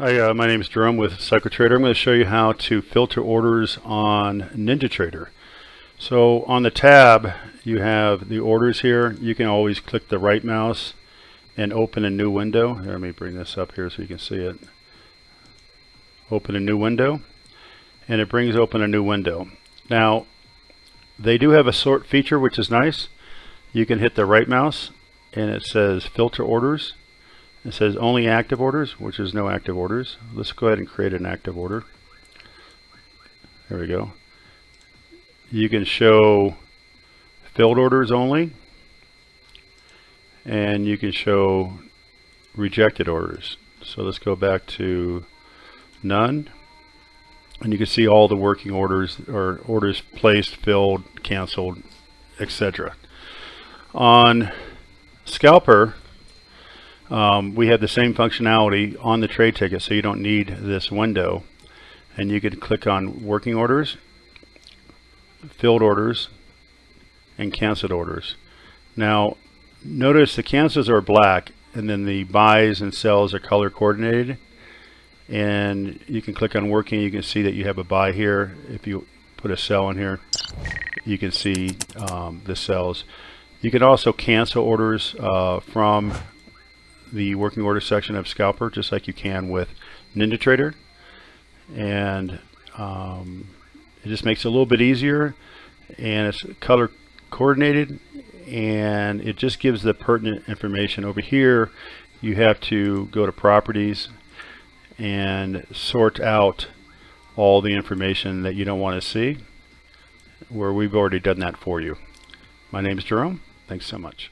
Hi, uh, my name is Jerome with CycleTrader. I'm going to show you how to filter orders on NinjaTrader. So on the tab, you have the orders here. You can always click the right mouse and open a new window. Here, let me bring this up here so you can see it. Open a new window, and it brings open a new window. Now, they do have a sort feature, which is nice. You can hit the right mouse, and it says filter orders it says only active orders, which is no active orders. Let's go ahead and create an active order. There we go. You can show filled orders only, and you can show rejected orders. So let's go back to none, and you can see all the working orders or orders placed, filled, canceled, etc. On Scalper, um, we have the same functionality on the trade ticket so you don't need this window. And you could click on working orders filled orders and canceled orders. Now notice the cancels are black and then the buys and sells are color coordinated. And you can click on working you can see that you have a buy here. If you put a sell in here you can see um, the sells. You can also cancel orders uh, from the working order section of Scalper just like you can with NinjaTrader and um, it just makes it a little bit easier and it's color coordinated and it just gives the pertinent information. Over here you have to go to properties and sort out all the information that you don't want to see where we've already done that for you. My name is Jerome. Thanks so much